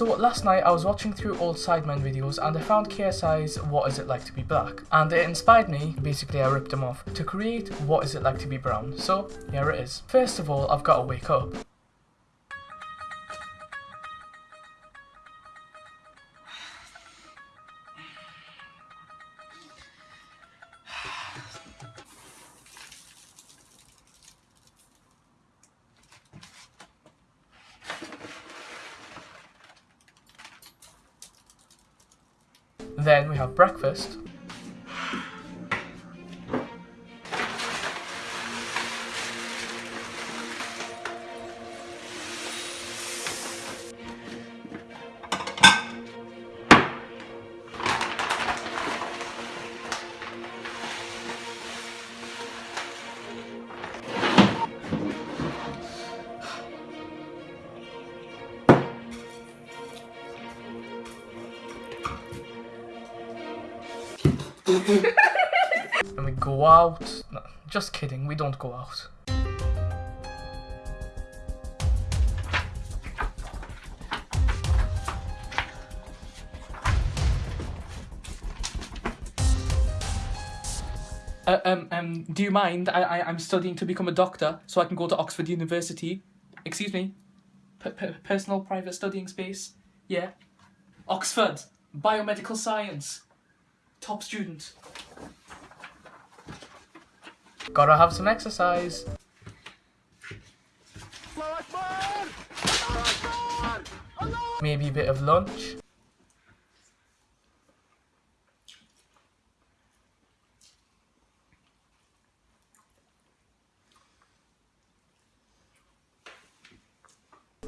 So last night I was watching through old Sidemen videos and I found KSI's What Is It Like to Be Black and it inspired me, basically I ripped them off, to create What Is It Like to Be Brown. So here it is. First of all I've got to wake up. Then we have breakfast. and we go out. No, just kidding, we don't go out. Uh, um, um, do you mind? I, I, I'm studying to become a doctor, so I can go to Oxford University. Excuse me? P- personal private studying space? Yeah. Oxford. Biomedical science. Top student. Gotta have some exercise. Maybe a bit of lunch.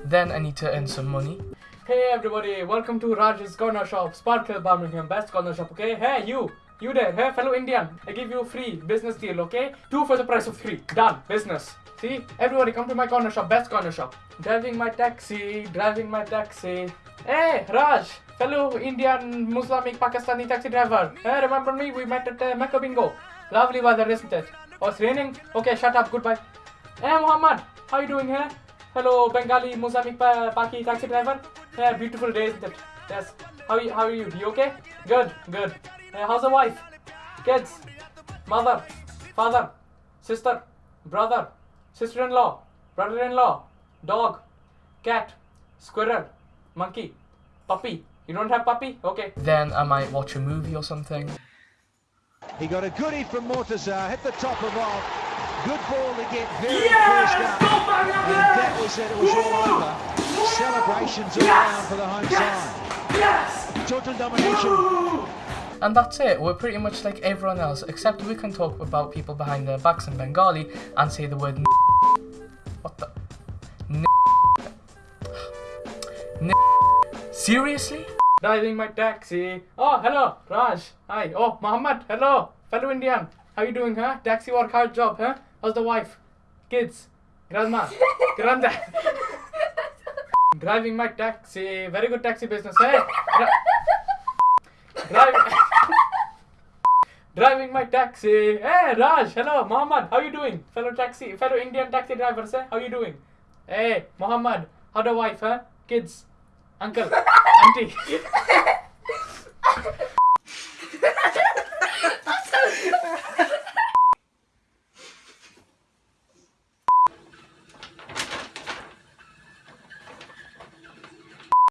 Then I need to earn some money. Hey everybody, welcome to Raj's Corner Shop, Sparkhill Birmingham, best corner shop, okay? Hey you, you there, hey fellow Indian, I give you free business deal, okay? Two for the price of three, done, business. See, everybody come to my corner shop, best corner shop. Driving my taxi, driving my taxi. Hey Raj, fellow Indian, Muslimic, Pakistani taxi driver. Hey, remember me? We met at uh, Mecca Bingo. Lovely weather, isn't it? Oh, it's raining? Okay, shut up, goodbye. Hey Muhammad, how you doing here? Hello, Bengali pa- Paki taxi driver. Yeah, beautiful day, isn't it? Yes. How you? How are you? You okay? Good, good. Yeah, how's the wife? Kids? Mother? Father? Sister? Brother? Sister-in-law? Brother-in-law? Dog? Cat? Squirrel? Monkey? Puppy? You don't have puppy? Okay. Then I might watch a movie or something. He got a goodie from Mortaza, hit the top of off. Good ball to get very first up. And that was it, it was all over. Celebrations all around for the home side. Total domination. And that's it, we're pretty much like everyone else, except we can talk about people behind their backs in Bengali and say the word n- What the? N- N- Seriously? Driving my taxi. Oh, hello, Raj. Hi. Oh, Muhammad. Hello, fellow Indian. How you doing, huh? Taxi work hard job, huh? How's the wife? Kids? Grandma? Granddad? Driving my taxi. Very good taxi business, eh? Dri- Driving. Driving my taxi. Hey, Raj. Hello, Muhammad. How you doing? Fellow taxi, fellow Indian taxi drivers, eh? How you doing? Hey, Muhammad. How the wife, huh? Kids? Uncle? Auntie? すごい!